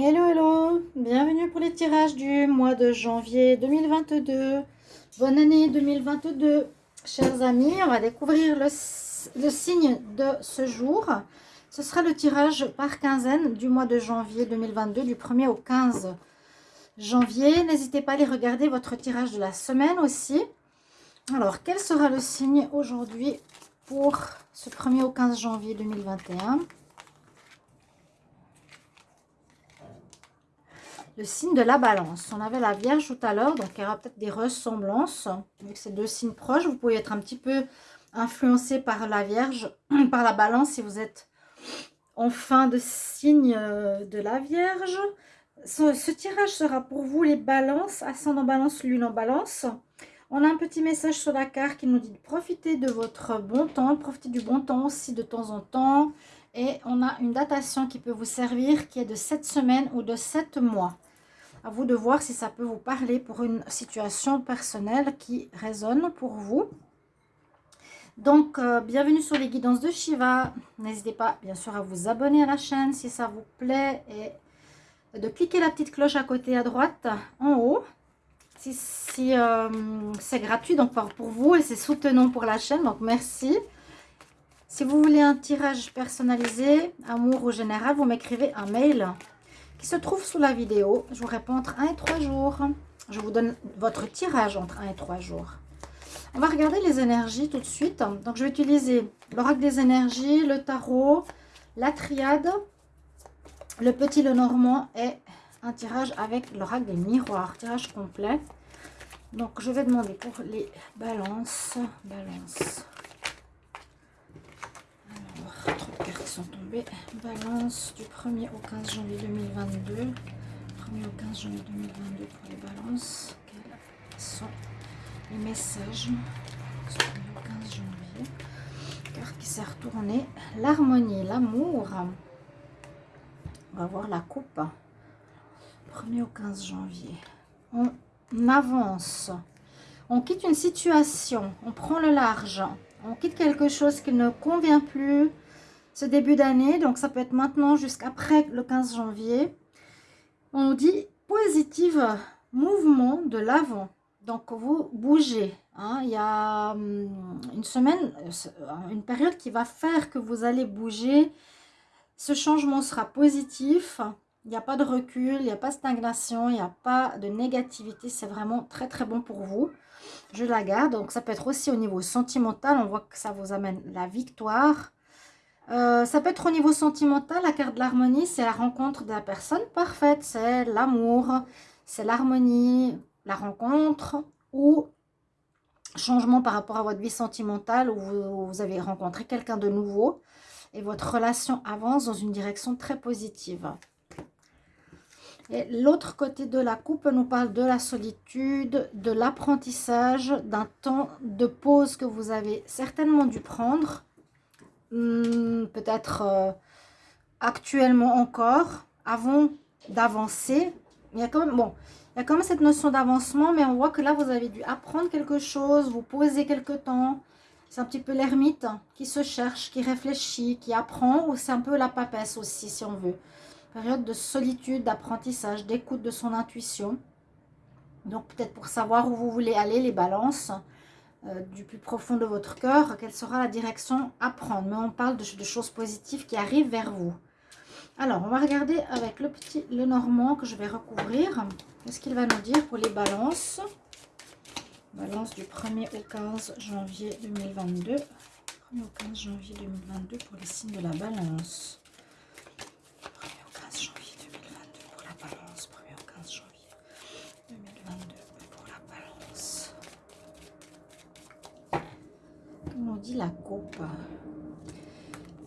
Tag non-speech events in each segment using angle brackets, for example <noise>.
Hello, hello Bienvenue pour les tirages du mois de janvier 2022. Bonne année 2022, chers amis. On va découvrir le, le, signe de ce jour. Ce sera le tirage par quinzaine du mois de janvier 2022, du 1er au 15 janvier. N'hésitez pas à aller regarder votre tirage de la semaine aussi. Alors, quel sera le signe aujourd'hui pour ce 1er au 15 janvier 2021 le signe de la balance. On avait la Vierge tout à l'heure, donc il y aura peut-être des ressemblances. Vu que c'est deux signes proches, vous pouvez être un petit peu influencé par la Vierge, <clears throat> par la balance si vous êtes en fin de signe euh, de la Vierge. Ce, tirage sera pour vous les balances, ascendant balance, lune en balance. On a un petit message sur la carte qui nous dit de profiter de votre bon temps, profiter du bon temps aussi de temps en temps. Et on a une datation qui peut vous servir qui est de 7 semaines ou de 7 mois. À vous de voir si ça peut vous parler pour une situation personnelle qui résonne pour vous. Donc, euh, bienvenue sur les guidances de Shiva. N'hésitez pas, bien sûr, à vous abonner à la chaîne si ça vous plaît. Et de cliquer la petite cloche à côté à droite, en haut. Si, euh, c'est gratuit, donc pour vous, et c'est soutenant pour la chaîne. Donc, merci. Si vous voulez un tirage personnalisé, amour ou général, vous m'écrivez un mail qui se trouve sous la vidéo. Je vous réponds entre 1 et 3 jours. Je vous donne votre tirage entre 1 et 3 jours. On va regarder les énergies tout de suite. Donc, je vais utiliser l'oracle des énergies, le tarot, la triade, le petit le normand et un tirage avec l'oracle des miroirs. Tirage complet. Donc, je vais demander pour les balances. Balance. Tombés. Balance du 1er au 15 janvier 2022. 1er au 15 janvier 2022 pour les balances. Quels sont les messages du 1er au 15 janvier Carte qui s'est retournée. L'harmonie, l'amour. On va voir la coupe. 1er au 15 janvier. On avance. On quitte une situation. On prend le large. On quitte quelque chose qui ne convient plus ce début d'année. Donc, ça peut être maintenant jusqu'après le 15 janvier. On nous dit positive mouvement de l'avant. Donc, vous bougez. Hein. Il y a hum, une semaine, une période qui va faire que vous allez bouger. Ce changement sera positif. Il n'y a pas de recul, il n'y a pas de stagnation, il n'y a pas de négativité. C'est vraiment très très bon pour vous. Je la garde. Donc ça peut être aussi au niveau sentimental. On voit que ça vous amène la victoire. Euh, ça peut être au niveau sentimental, la carte de l'harmonie, c'est la rencontre de la personne parfaite, c'est l'amour, c'est l'harmonie, la rencontre ou changement par rapport à votre vie sentimentale où vous, avez rencontré quelqu'un de nouveau et votre relation avance dans une direction très positive. Et l'autre côté de la coupe nous parle de la solitude, de l'apprentissage, d'un temps de pause que vous avez certainement dû prendre Hmm, peut-être euh, actuellement encore, avant d'avancer. Il y a quand même, bon, il y a quand même cette notion d'avancement, mais on voit que là, vous avez dû apprendre quelque chose, vous poser quelque temps. C'est un petit peu l'ermite qui se cherche, qui réfléchit, qui apprend, ou c'est un peu la papesse aussi, si on veut. Période de solitude, d'apprentissage, d'écoute de son intuition. Donc, peut-être pour savoir où vous voulez aller, les balances. Euh, du plus profond de votre cœur, quelle sera la direction à prendre. Mais on parle de, choses positives qui arrivent vers vous. Alors, on va regarder avec le petit le normand que je vais recouvrir. Qu'est-ce qu'il va nous dire pour les balances? Balance du 1er au 15 janvier 2022. 1er au 15 janvier 2022 pour les signes de la balance. Dit la coupe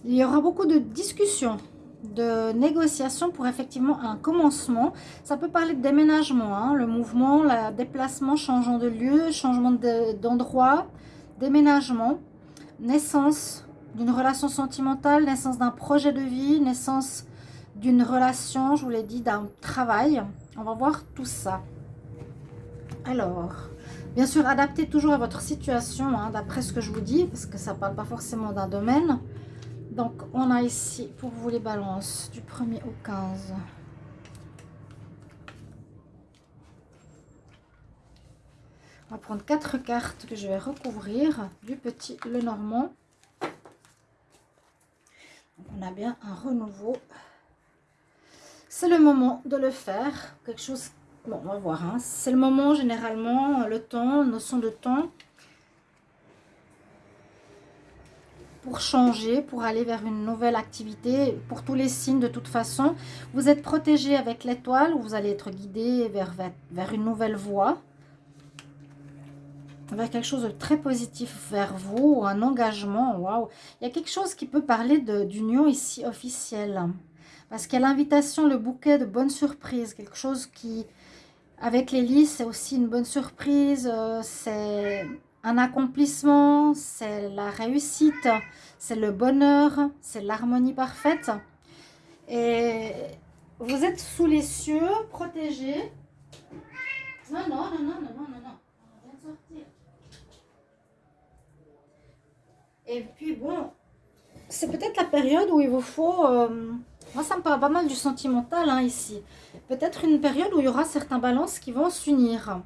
Il y aura beaucoup de discussions, de négociations pour effectivement un commencement. Ça peut parler de déménagement, hein, le mouvement, le déplacement, changeant de lieu, changement d'endroit, déménagement, naissance d'une relation sentimentale, naissance d'un projet de vie, naissance d'une relation, je vous l'ai dit, d'un travail. On va voir tout ça. Alors, Bien sûr, adaptez toujours à votre situation, hein, d'après ce que je vous dis, parce que ça ne parle pas forcément d'un domaine. Donc, on a ici, pour vous, les balances, du 1er au 15. On va prendre quatre cartes que je vais recouvrir, du petit le normand. On a bien un renouveau. C'est le moment de le faire, quelque chose Bon, on va voir. Hein. C'est le moment, généralement, le temps, notion de temps. pour changer, pour aller vers une nouvelle activité. Pour tous les signes, de toute façon, vous êtes protégé avec l'étoile, vous allez être guidé vers, vers, une nouvelle voie, vers quelque chose de très positif vers vous, un engagement, waouh. Il y a quelque chose qui peut parler d'union ici officielle. Parce qu'il y a l'invitation, le bouquet de bonnes surprises, quelque chose qui, avec les c'est aussi une bonne surprise, euh, c'est un accomplissement, c'est la réussite, c'est le bonheur, c'est l'harmonie parfaite. Et vous êtes sous les cieux, protégés. Non, non, non, non, non, non, non, non. On vient de sortir. Et puis bon, c'est peut-être la période où il vous faut... Euh, moi, ça me parle pas mal du sentimental hein, ici. Peut-être une période où il y aura certains balances qui vont s'unir.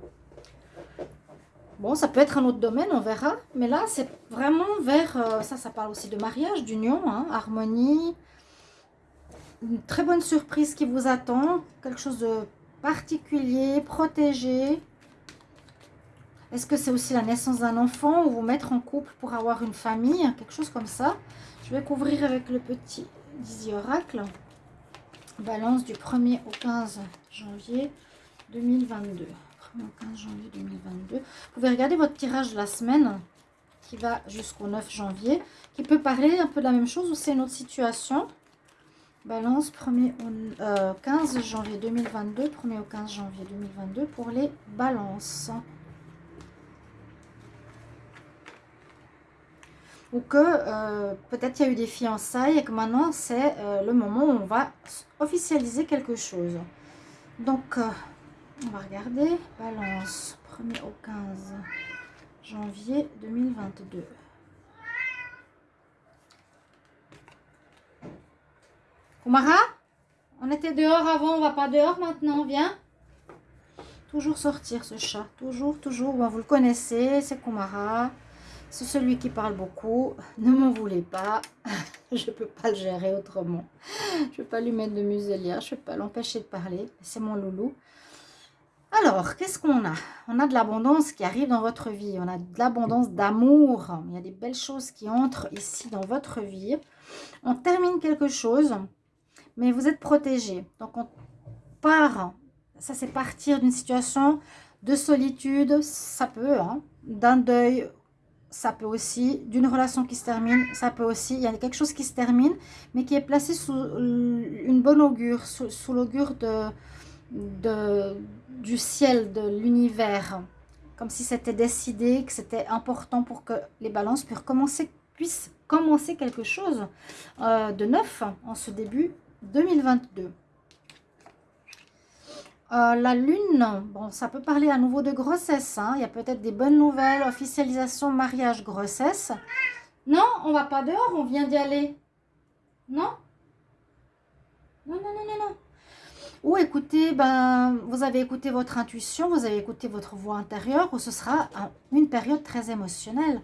Bon, ça peut être un autre domaine, on verra. Mais là, c'est vraiment vers... Euh, ça, ça parle aussi de mariage, d'union, hein, harmonie. Une très bonne surprise qui vous attend. Quelque chose de particulier, protégé. Est-ce que c'est aussi la naissance d'un enfant ou vous mettre en couple pour avoir une famille Quelque chose comme ça? Je vais couvrir avec le petit Dizzy Oracle. Balance du 1er au 15 janvier 2022. 15 janvier 2022. Vous pouvez regarder votre tirage de la semaine qui va jusqu'au 9 janvier, qui peut parler un peu de la même chose ou c'est une autre situation? Balance 1er au 15 euh, janvier 2022, 1er au 15 janvier 2022 pour les balances. Ou que euh, peut-être il y a eu des fiançailles et que maintenant c'est euh, le moment où on va officialiser quelque chose. Donc, on va regarder. Balance, 1er au 15 janvier 2022. Kumara On était dehors avant, on va pas dehors maintenant, viens. Toujours sortir ce chat, toujours, toujours. vous le connaissez, c'est Kumara. C'est celui qui parle beaucoup. Ne m'en voulez pas. <laughs> je ne peux pas le gérer autrement. Je ne peux pas lui mettre de muselière. Je ne peux pas l'empêcher de parler. C'est mon loulou. Alors, qu'est-ce qu'on a? On a de l'abondance qui arrive dans votre vie. On a de l'abondance d'amour. Il y a des belles choses qui entrent ici dans votre vie. On termine quelque chose, mais vous êtes protégé. Donc, on part. Ça, c'est partir d'une situation de solitude. Ça peut, hein, d'un deuil. Ça peut aussi, d'une relation qui se termine, ça peut aussi, il y a quelque chose qui se termine, mais qui est placé sous une bonne augure, sous l'augure de, du ciel, de l'univers, comme si c'était décidé, que c'était important pour que les balances puissent commencer, puissent commencer quelque chose euh, de neuf en ce début 2022. Euh, la lune, bon, ça peut parler à nouveau de grossesse. Hein. Il y a peut-être des bonnes nouvelles, officialisation, mariage, grossesse. Non, on va pas dehors, on vient d'y aller. Non? Non, non, non, non, non. Ou écoutez, ben, vous avez écouté votre intuition, vous avez écouté votre voix intérieure, ou ce sera une période très émotionnelle.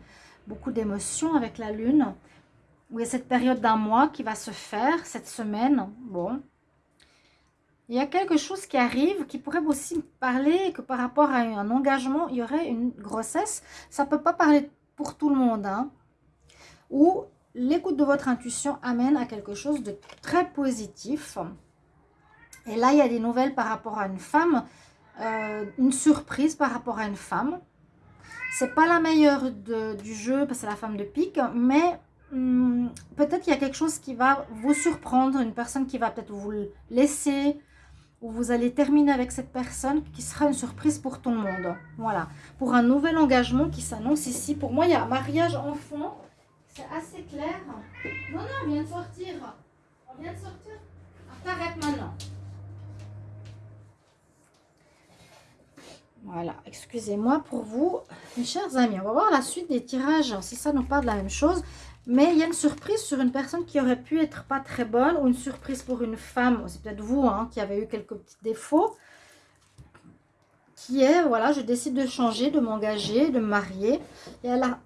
Beaucoup d'émotions avec la lune. A cette période d'un mois qui va se faire, cette semaine. Bon. Il y a quelque chose qui arrive qui pourrait aussi parler que par rapport à un engagement, il y aurait une grossesse. Ça ne peut pas parler pour tout le monde. Hein. Ou l'écoute de votre intuition amène à quelque chose de très positif. Et là, il y a des nouvelles par rapport à une femme, euh, une surprise par rapport à une femme. C'est pas la meilleure du jeu parce que c'est la femme de pique, mais hmm, peut-être qu'il y a quelque chose qui va vous surprendre, une personne qui va peut-être vous laisser, ou vous allez terminer avec cette personne qui sera une surprise pour tout le monde. Voilà, pour un nouvel engagement qui s'annonce ici. Pour moi, il y a mariage enfant, c'est assez clair. Non, non, on vient de sortir. On vient de sortir. Arrête maintenant. Voilà, excusez-moi pour vous, mes chers amis. On va voir la suite des tirages, si ça nous parle de la même chose. Mais il y a une surprise sur une personne qui aurait pu être pas très bonne ou une surprise pour une femme. C'est peut-être vous hein, qui avez eu quelques petits défauts qui est, voilà, je décide de changer, de m'engager, de me marier. Et elle a,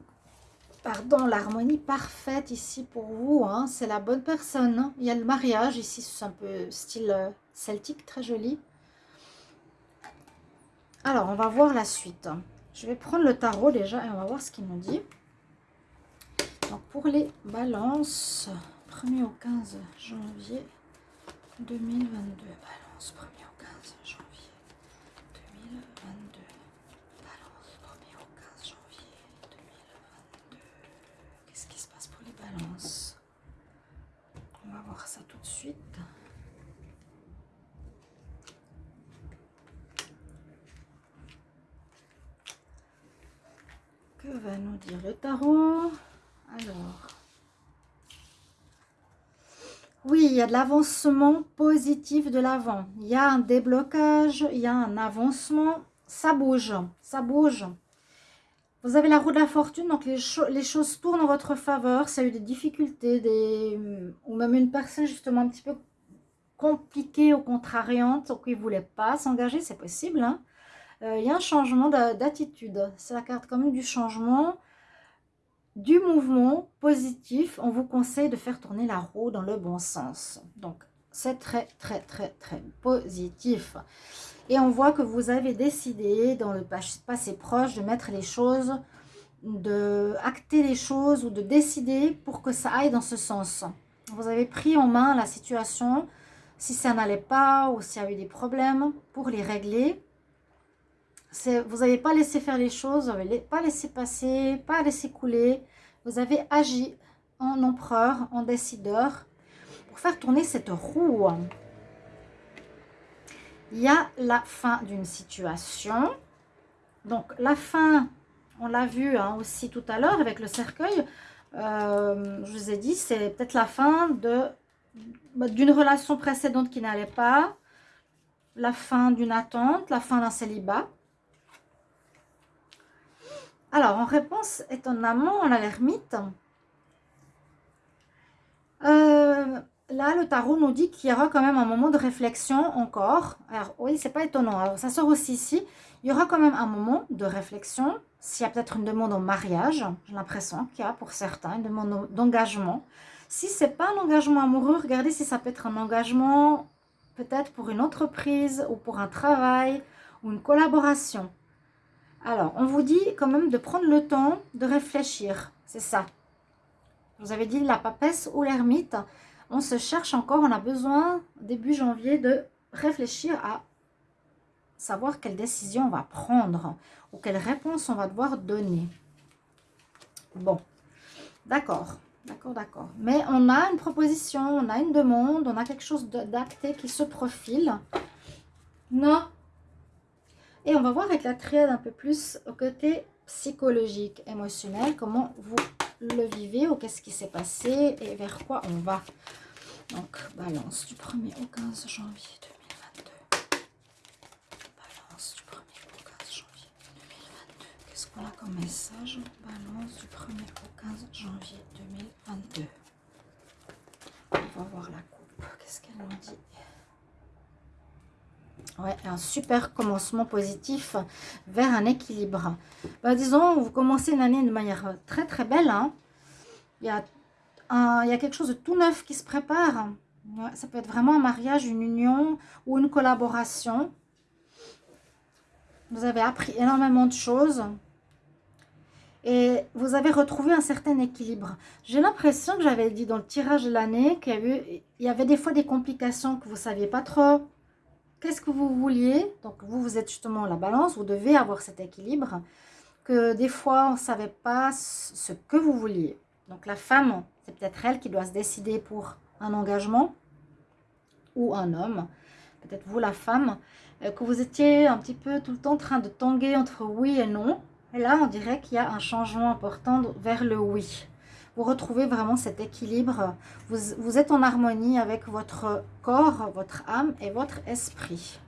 pardon, l'harmonie parfaite ici pour vous. Hein. C'est la bonne personne. Hein. Il y a le mariage ici, c'est un peu style euh, celtique, très joli. Alors, on va voir la suite. Je vais prendre le tarot déjà et on va voir ce qu'il nous dit. Donc, pour les balances, 1er au 15 janvier 2022. Balance, 1er au 15 janvier 2022. Balance, 1er au 15 janvier 2022. Qu'est-ce qui se passe pour les balances On va voir ça tout de suite. Que va nous dire le tarot? Alors, oui, il y a de l'avancement positif de l'avant. Il y a un déblocage, il y a un avancement. Ça bouge, ça bouge. Vous avez la roue de la fortune, donc les, choses tournent en votre faveur. Ça a eu des difficultés, ou même une personne justement un petit peu compliquée ou contrariante, qui ne voulait pas s'engager, c'est possible. Hein. Euh, il y a un changement d'attitude. C'est la carte quand même du changement, du mouvement positif. On vous conseille de faire tourner la roue dans le bon sens. Donc, c'est très, très, très, très positif. Et on voit que vous avez décidé dans le passé proche de mettre les choses, de acter les choses ou de décider pour que ça aille dans ce sens. Vous avez pris en main la situation, si ça n'allait pas ou s'il y avait des problèmes, pour les régler vous n'avez pas laissé faire les choses, vous n'avez pas laissé passer, pas laissé couler. Vous avez agi en empereur, en décideur, pour faire tourner cette roue. Il y a la fin d'une situation. Donc, la fin, on l'a vu hein, aussi tout à l'heure avec le cercueil. Euh, je vous ai dit, c'est peut-être la fin d'une relation précédente qui n'allait pas, la fin d'une attente, la fin d'un célibat. Alors, en réponse, étonnamment, on a l'ermite. Euh, là, le tarot nous dit qu'il y aura quand même un moment de réflexion encore. Alors, oui, c'est pas étonnant. Alors, ça sort aussi ici. Il y aura quand même un moment de réflexion. S'il y a peut-être une demande en mariage, j'ai l'impression qu'il y a pour certains une demande d'engagement. Si ce n'est pas un engagement amoureux, regardez si ça peut être un engagement peut-être pour une entreprise ou pour un travail ou une collaboration. Alors, on vous dit quand même de prendre le temps de réfléchir. C'est ça. Vous avez dit la papesse ou l'ermite. On se cherche encore. On a besoin, début janvier, de réfléchir à savoir quelle décision on va prendre ou quelle réponse on va devoir donner. Bon, d'accord, d'accord, d'accord. Mais on a une proposition, on a une demande, on a quelque chose d'acté qui se profile. Non, et on va voir avec la triade un peu plus au côté psychologique, émotionnel, comment vous le vivez ou qu'est-ce qui s'est passé et vers quoi on va. Donc, balance du 1er au 15 janvier 2022. Balance du 1er au 15 janvier 2022. Qu'est-ce qu'on a comme message? Balance du 1er au 15 janvier 2022. On va voir la coupe. Qu'est-ce qu'elle nous dit? Ouais, un super commencement positif vers un équilibre. Bah, disons, vous commencez une année de manière très très belle. Hein. Il, y a il y a quelque chose de tout neuf qui se prépare. ça peut être vraiment un mariage, une union ou une collaboration. Vous avez appris énormément de choses. Et vous avez retrouvé un certain équilibre. J'ai l'impression que j'avais dit dans le tirage de l'année qu'il y, y, avait des fois des complications que vous ne saviez pas trop qu'est-ce que vous vouliez? Donc, vous, vous êtes justement la balance, vous devez avoir cet équilibre. Que des fois, on ne savait pas ce que vous vouliez. Donc, la femme, c'est peut-être elle qui doit se décider pour un engagement ou un homme. Peut-être vous, la femme, euh, que vous étiez un petit peu tout le temps en train de tanguer entre oui et non. Et là, on dirait qu'il y a un changement important vers le oui vous retrouvez vraiment cet équilibre. Vous, êtes en harmonie avec votre corps, votre âme et votre esprit.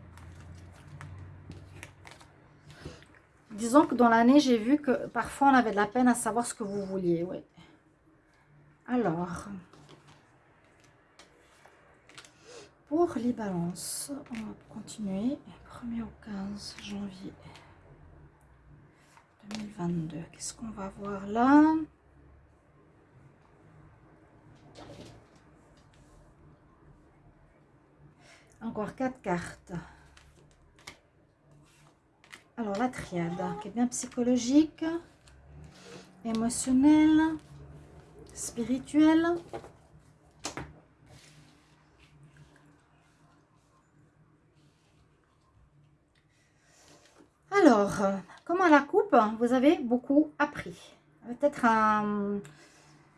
Disons que dans l'année, j'ai vu que parfois on avait de la peine à savoir ce que vous vouliez. Oui. Alors, pour les balances, on va continuer. 1er au 15 janvier 2022. Qu'est-ce qu'on va voir là? Encore quatre cartes. Alors, la triade, qui est bien psychologique, émotionnelle, spirituelle. Alors, comme à la coupe, vous avez beaucoup appris. Peut-être un...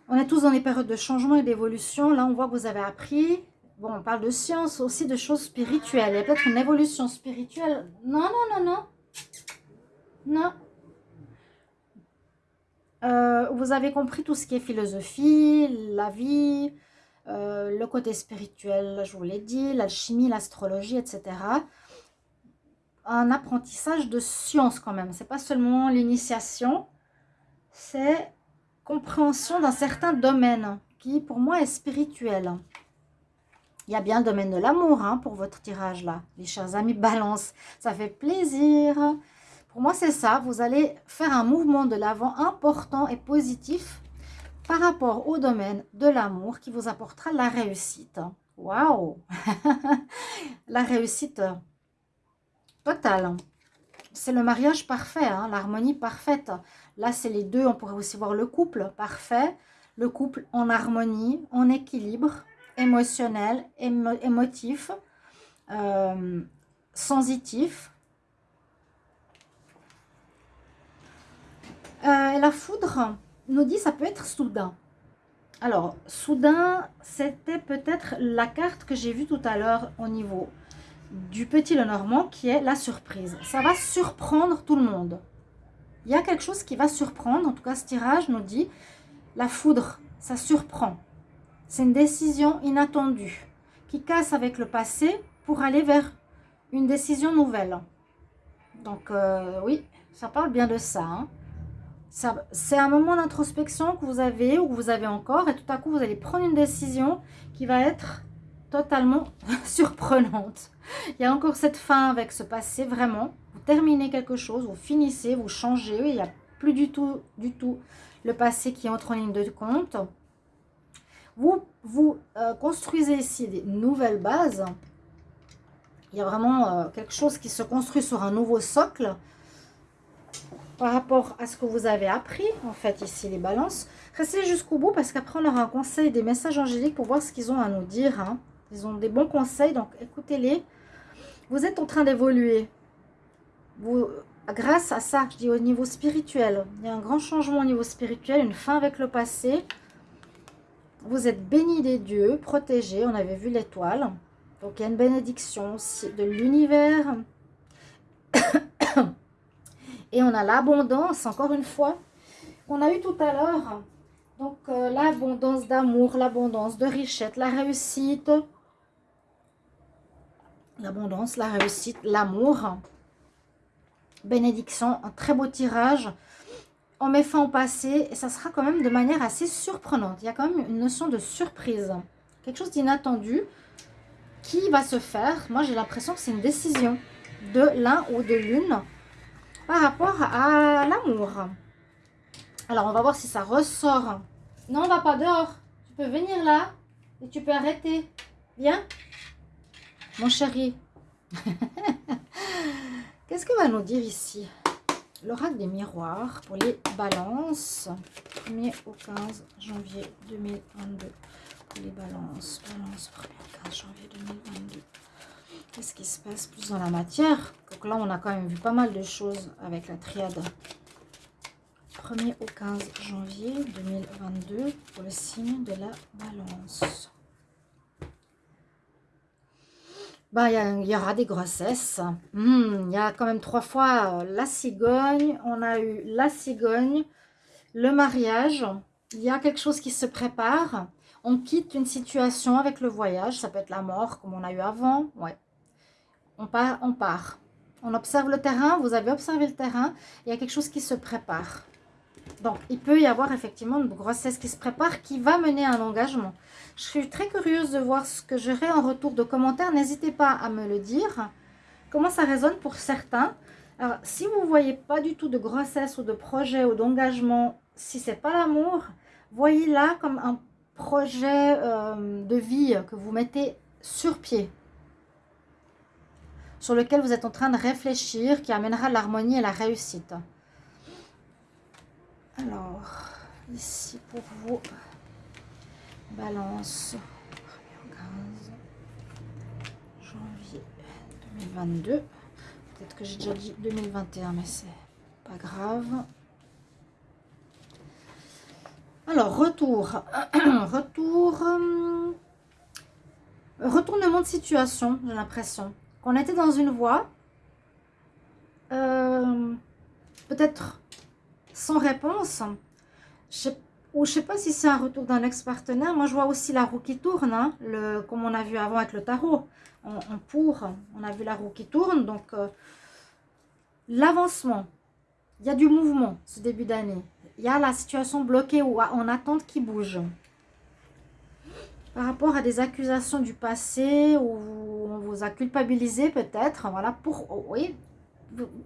On est tous dans des périodes de changement et d'évolution. Là, on voit que vous avez appris. Bon, on parle de science, aussi de choses spirituelles. Il y a peut-être une évolution spirituelle. Non, non, non, non. Non. Euh, vous avez compris tout ce qui est philosophie, la vie, euh, le côté spirituel, je vous l'ai dit, l'alchimie, l'astrologie, etc un apprentissage de science quand même. C'est pas seulement l'initiation, c'est compréhension d'un certain domaine qui pour moi est spirituel. Il y a bien le domaine de l'amour hein, pour votre tirage là, les chers amis balance. Ça fait plaisir. Pour moi c'est ça, vous allez faire un mouvement de l'avant important et positif par rapport au domaine de l'amour qui vous apportera la réussite. Waouh <laughs> La réussite Total. C'est le mariage parfait, hein, l'harmonie parfaite. Là, c'est les deux. On pourrait aussi voir le couple parfait. Le couple en harmonie, en équilibre, émotionnel, émotif, euh, sensitif. Euh, la foudre nous dit ça peut être soudain. Alors, soudain, c'était peut-être la carte que j'ai vue tout à l'heure au niveau du petit Lenormand qui est la surprise. Ça va surprendre tout le monde. Il y a quelque chose qui va surprendre, en tout cas ce tirage nous dit la foudre, ça surprend. C'est une décision inattendue qui casse avec le passé pour aller vers une décision nouvelle. Donc euh, oui, ça parle bien de ça. Hein. ça C'est un moment d'introspection que vous avez ou que vous avez encore et tout à coup vous allez prendre une décision qui va être totalement <laughs> surprenante. Il y a encore cette fin avec ce passé, vraiment. Vous terminez quelque chose, vous finissez, vous changez. Il n'y a plus du tout, du tout le passé qui entre en ligne de compte. Vous, euh, construisez ici des nouvelles bases. Il y a vraiment euh, quelque chose qui se construit sur un nouveau socle par rapport à ce que vous avez appris, en fait, ici, les balances. Restez jusqu'au bout parce qu'après, on aura un conseil, des messages angéliques pour voir ce qu'ils ont à nous dire. Hein. Ils ont des bons conseils, donc écoutez-les. Vous êtes en train d'évoluer. Vous, grâce à ça, je dis au niveau spirituel, il y a un grand changement au niveau spirituel, une fin avec le passé. Vous êtes béni des dieux, protégés. On avait vu l'étoile. Donc, il y a une bénédiction de l'univers. <coughs> Et on a l'abondance, encore une fois, qu'on a eu tout à l'heure. Donc, euh, l'abondance d'amour, l'abondance de richesse, la réussite, l'abondance, la réussite, l'amour. Bénédiction, un très beau tirage. On met fin au passé et ça sera quand même de manière assez surprenante. Il y a quand même une notion de surprise. Quelque chose d'inattendu qui va se faire. Moi, j'ai l'impression que c'est une décision de l'un ou de l'une par rapport à l'amour. Alors, on va voir si ça ressort. Non, on va pas dehors. Tu peux venir là et tu peux arrêter. Viens. Mon chéri, <laughs> qu'est-ce que va nous dire ici? L'oracle des miroirs pour les balances. 1er au 15 janvier 2022. Pour les balances. Balance 1er au 15 janvier 2022. Qu'est-ce qui se passe plus dans la matière? Donc là, on a quand même vu pas mal de choses avec la triade. 1er au 15 janvier 2022 pour le signe de la balance. Bah, il y, aura des grossesses. Hmm, il y a quand même trois fois euh, la cigogne. On a eu la cigogne, le mariage. Il y a quelque chose qui se prépare. On quitte une situation avec le voyage. Ça peut être la mort, comme on a eu avant. Ouais. On part, on part. On observe le terrain. Vous avez observé le terrain. Il y a quelque chose qui se prépare. Donc, il peut y avoir effectivement une grossesse qui se prépare, qui va mener à un engagement. Je suis très curieuse de voir ce que j'aurai en retour de commentaires. N'hésitez pas à me le dire. Comment ça résonne pour certains? Alors, si vous ne voyez pas du tout de grossesse ou de projet ou d'engagement, si ce n'est pas l'amour, voyez là comme un projet euh, de vie que vous mettez sur pied sur lequel vous êtes en train de réfléchir, qui amènera l'harmonie et la réussite. Alors, ici pour vous, balance, 15 janvier 2022. Peut-être que j'ai déjà dit 2021, mais c'est pas grave. Alors, retour. <clears throat> retour. Euh, retournement de situation, j'ai l'impression qu'on était dans une voie, euh, peut-être sans réponse, je ou je sais pas si c'est un retour d'un ex-partenaire. Moi, je vois aussi la roue qui tourne, hein, comme on a vu avant avec le tarot. On, pour, on a vu la roue qui tourne. Donc, euh, l'avancement. Il y a du mouvement ce début d'année. Il y a la situation bloquée ou en attente qui bouge par rapport à des accusations du passé où on vous a culpabilisé peut-être, voilà, pour, oh, oui,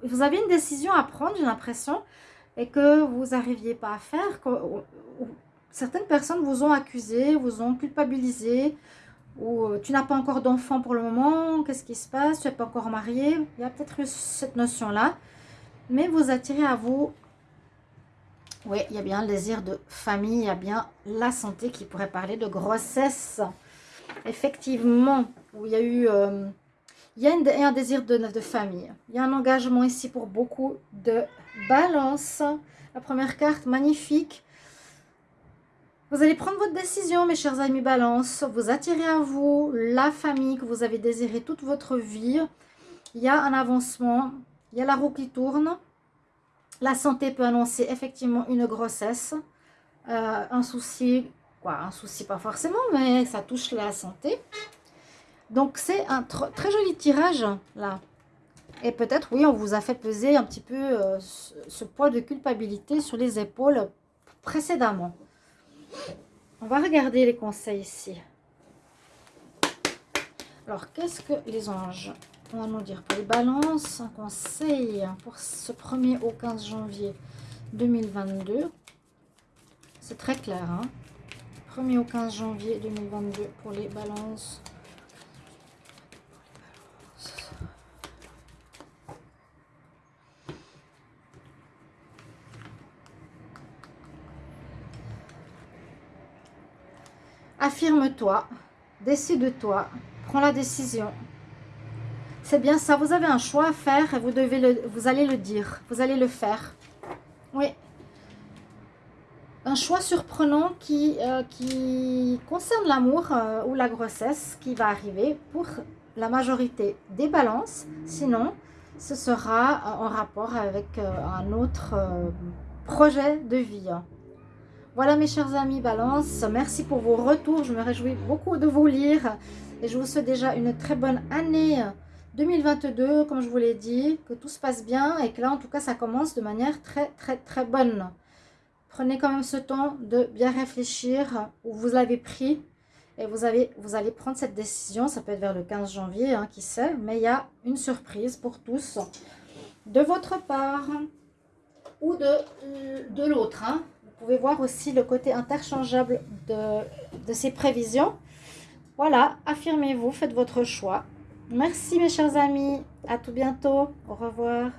vous avez une décision à prendre, j'ai l'impression, et que vous n'arriviez pas à faire, certaines personnes vous ont accusé, vous ont culpabilisé, ou euh, tu n'as pas encore d'enfant pour le moment, qu'est-ce qui se passe, tu n'es pas encore marié, il y a peut-être cette notion-là, mais vous attirez à vous oui, il y a bien le désir de famille, il y a bien la santé qui pourrait parler de grossesse. Effectivement, où il y a eu... Euh, il y a un désir de, famille. Il y a un engagement ici pour beaucoup de balance. La première carte, magnifique. Vous allez prendre votre décision, mes chers amis balance. Vous attirez à vous la famille que vous avez désiré toute votre vie. Il y a un avancement. Il y a la roue qui tourne. La santé peut annoncer effectivement une grossesse, euh, un souci, quoi, un souci pas forcément, mais ça touche la santé. Donc c'est un très joli tirage là. Et peut-être, oui, on vous a fait peser un petit peu euh, ce, poids de culpabilité sur les épaules précédemment. On va regarder les conseils ici. Alors, qu'est-ce que les anges on va nous dire pour les balances, un conseil pour ce 1er au 15 janvier 2022. C'est très clair. 1er hein. au 15 janvier 2022 pour les balances. Affirme-toi, décide-toi, prends la décision. C'est bien ça, vous avez un choix à faire et vous, allez le dire, vous allez le faire. Oui. Un choix surprenant qui, euh, concerne l'amour euh, ou la grossesse qui va arriver pour la majorité des balances. Sinon, ce sera en rapport avec euh, un autre projet de vie. Voilà mes chers amis balance, merci pour vos retours, je me réjouis beaucoup de vous lire et je vous souhaite déjà une très bonne année 2022, comme je vous l'ai dit, que tout se passe bien et que là, en tout cas, ça commence de manière très, très, très bonne. Prenez quand même ce temps de bien réfléchir où vous l'avez pris et vous, allez prendre cette décision. Ça peut être vers le 15 janvier, hein, qui sait, mais il y a une surprise pour tous de votre part ou de, de l'autre. Hein. Vous pouvez voir aussi le côté interchangeable de, de ces prévisions. Voilà, affirmez-vous, faites votre choix. Merci mes chers amis. À tout bientôt. Au revoir.